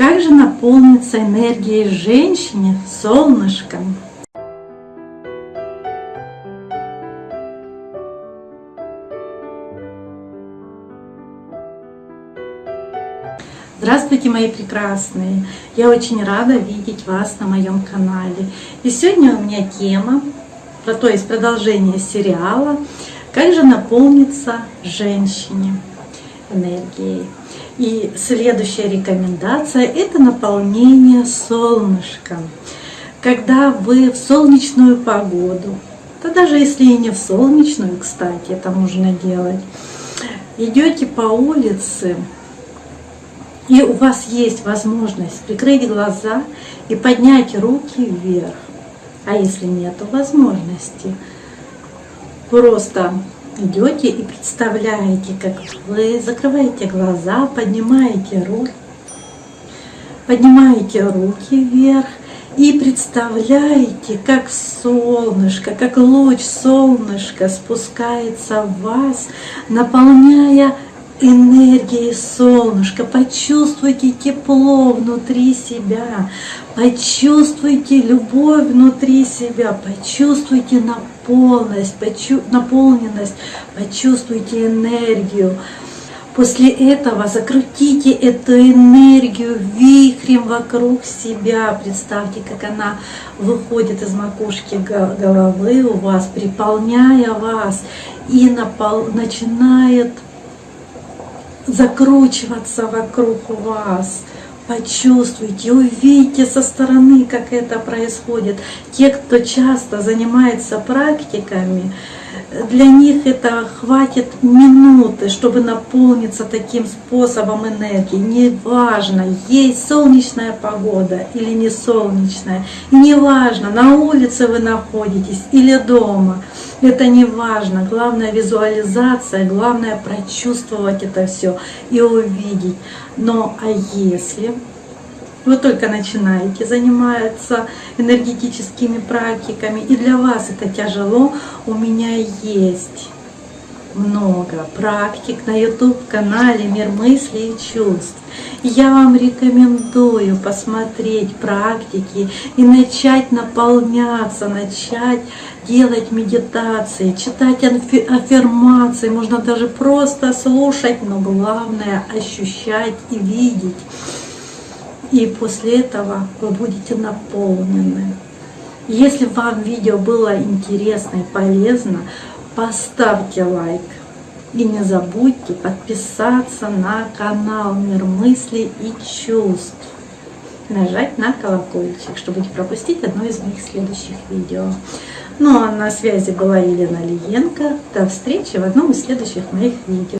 Как же наполниться энергией женщине, солнышком? Здравствуйте, мои прекрасные! Я очень рада видеть вас на моем канале. И сегодня у меня тема, то есть продолжение сериала «Как же наполниться женщине энергией». И следующая рекомендация – это наполнение солнышком. Когда вы в солнечную погоду, да даже если и не в солнечную, кстати, это можно делать, идете по улице, и у вас есть возможность прикрыть глаза и поднять руки вверх. А если нет возможности, просто идете и представляете, как вы закрываете глаза, поднимаете руки, поднимаете руки вверх и представляете, как солнышко, как луч солнышка спускается в вас, наполняя энергией солнышка. Почувствуйте тепло внутри себя, почувствуйте любовь внутри себя, почувствуйте наполненность, почу наполненность, почувствуйте энергию. После этого закрутите эту энергию вихрем вокруг себя. Представьте, как она выходит из макушки головы у вас, приполняя вас и напол... начинает закручиваться вокруг вас. Почувствуйте, увидите со стороны, как это происходит. Те, кто часто занимается практиками, для них это хватит минуты, чтобы наполниться таким способом энергии. Неважно, есть солнечная погода или не солнечная. Неважно, на улице вы находитесь или дома. Это не важно. Главное визуализация, главное прочувствовать это все и увидеть. Но а если вы только начинаете заниматься энергетическими практиками, и для вас это тяжело, у меня есть много практик на YouTube-канале «Мир мыслей и чувств». Я вам рекомендую посмотреть практики и начать наполняться, начать делать медитации, читать аффирмации, можно даже просто слушать, но главное ощущать и видеть. И после этого вы будете наполнены. Если вам видео было интересно и полезно, поставьте лайк. И не забудьте подписаться на канал Мир мыслей и чувств. Нажать на колокольчик, чтобы не пропустить одно из моих следующих видео. Ну а на связи была Елена Лиенко. До встречи в одном из следующих моих видео.